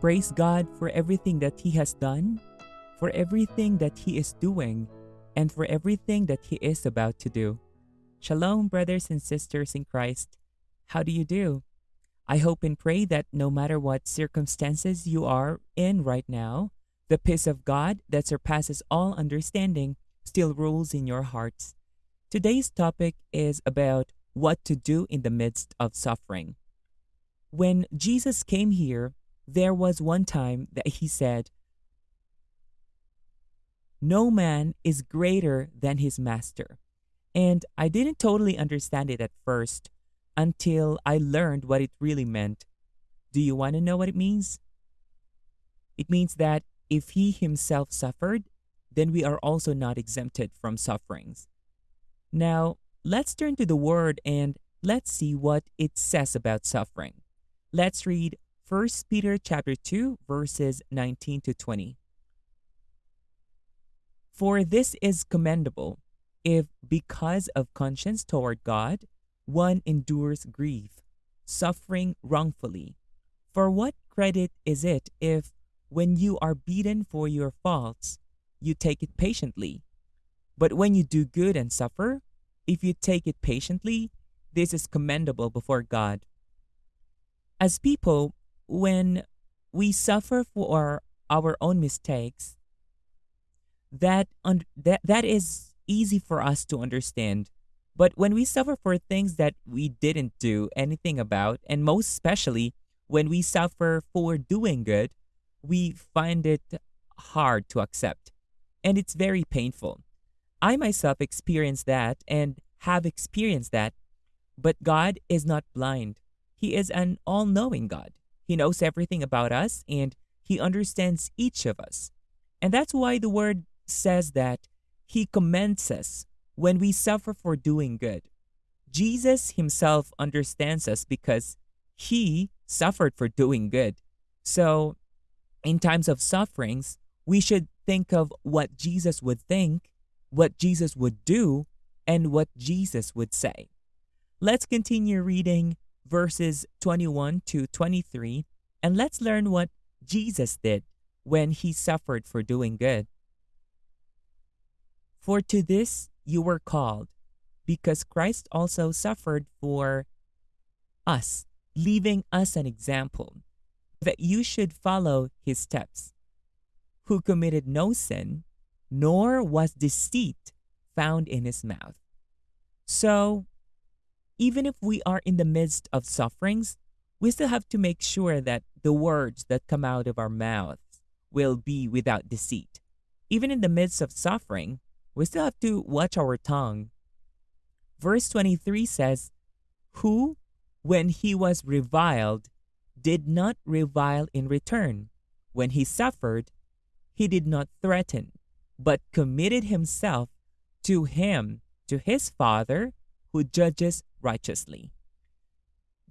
praise God for everything that He has done, for everything that He is doing, and for everything that He is about to do. Shalom, brothers and sisters in Christ. How do you do? I hope and pray that no matter what circumstances you are in right now, the peace of God that surpasses all understanding still rules in your hearts. Today's topic is about what to do in the midst of suffering. When Jesus came here, there was one time that he said, No man is greater than his master. And I didn't totally understand it at first until I learned what it really meant. Do you want to know what it means? It means that if he himself suffered, then we are also not exempted from sufferings. Now, let's turn to the word and let's see what it says about suffering. Let's read 1 Peter chapter 2 verses 19 to 20. For this is commendable if because of conscience toward God one endures grief, suffering wrongfully. For what credit is it if when you are beaten for your faults you take it patiently? But when you do good and suffer, if you take it patiently, this is commendable before God. As people, when we suffer for our own mistakes, that, un- that, that is easy for us to understand. But when we suffer for things that we didn't do anything about, and most especially when we suffer for doing good, we find it hard to accept. And it's very painful. I myself experienced that and have experienced that, but God is not blind. He is an all knowing God. He knows everything about us and He understands each of us. And that's why the word says that He commends us when we suffer for doing good. Jesus Himself understands us because He suffered for doing good. So, in times of sufferings, we should think of what Jesus would think, what Jesus would do, and what Jesus would say. Let's continue reading verses 21 to 23, and let's learn what Jesus did when he suffered for doing good. For to this you were called, because Christ also suffered for us, leaving us an example, that you should follow his steps, who committed no sin, nor was deceit found in his mouth. So, even if we are in the midst of sufferings, we still have to make sure that the words that come out of our mouths will be without deceit. Even in the midst of suffering, we still have to watch our tongue. Verse 23 says, Who, when he was reviled, did not revile in return. When he suffered, he did not threaten, but committed himself to him, to his Father, who judges righteously.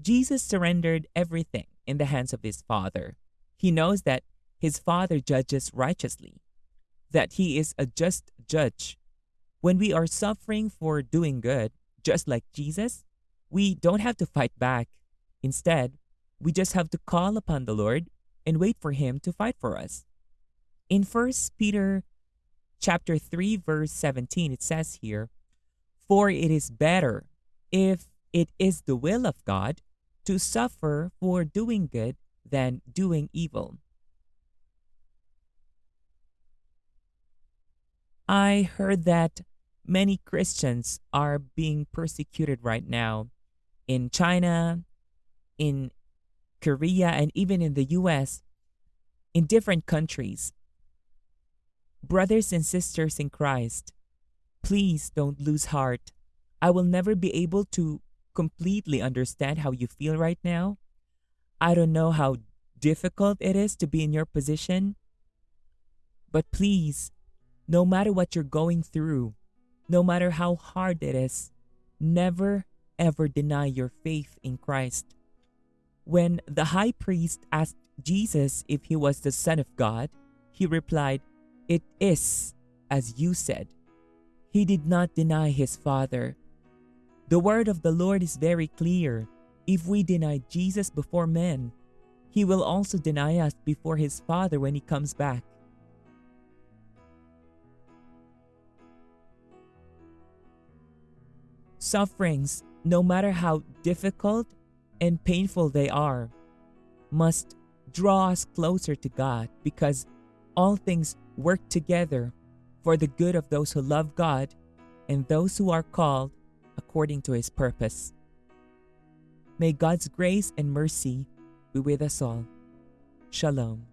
Jesus surrendered everything in the hands of his Father. He knows that his Father judges righteously, that he is a just judge. When we are suffering for doing good, just like Jesus, we don't have to fight back. Instead, we just have to call upon the Lord and wait for him to fight for us. In 1 Peter chapter 3 verse 17 it says here, "For it is better if it is the will of God to suffer for doing good than doing evil." I heard that many Christians are being persecuted right now in China, in Korea, and even in the US, in different countries. Brothers and sisters in Christ, please don't lose heart. I will never be able to completely understand how you feel right now. I don't know how difficult it is to be in your position. But please, no matter what you're going through, no matter how hard it is, never ever deny your faith in Christ. When the high priest asked Jesus if he was the Son of God, he replied, It is as you said. He did not deny his Father. The word of the Lord is very clear. If we deny Jesus before men, he will also deny us before his Father when he comes back. Sufferings, no matter how difficult and painful they are, must draw us closer to God because all things work together for the good of those who love God and those who are called according to his purpose. May God's grace and mercy be with us all. Shalom.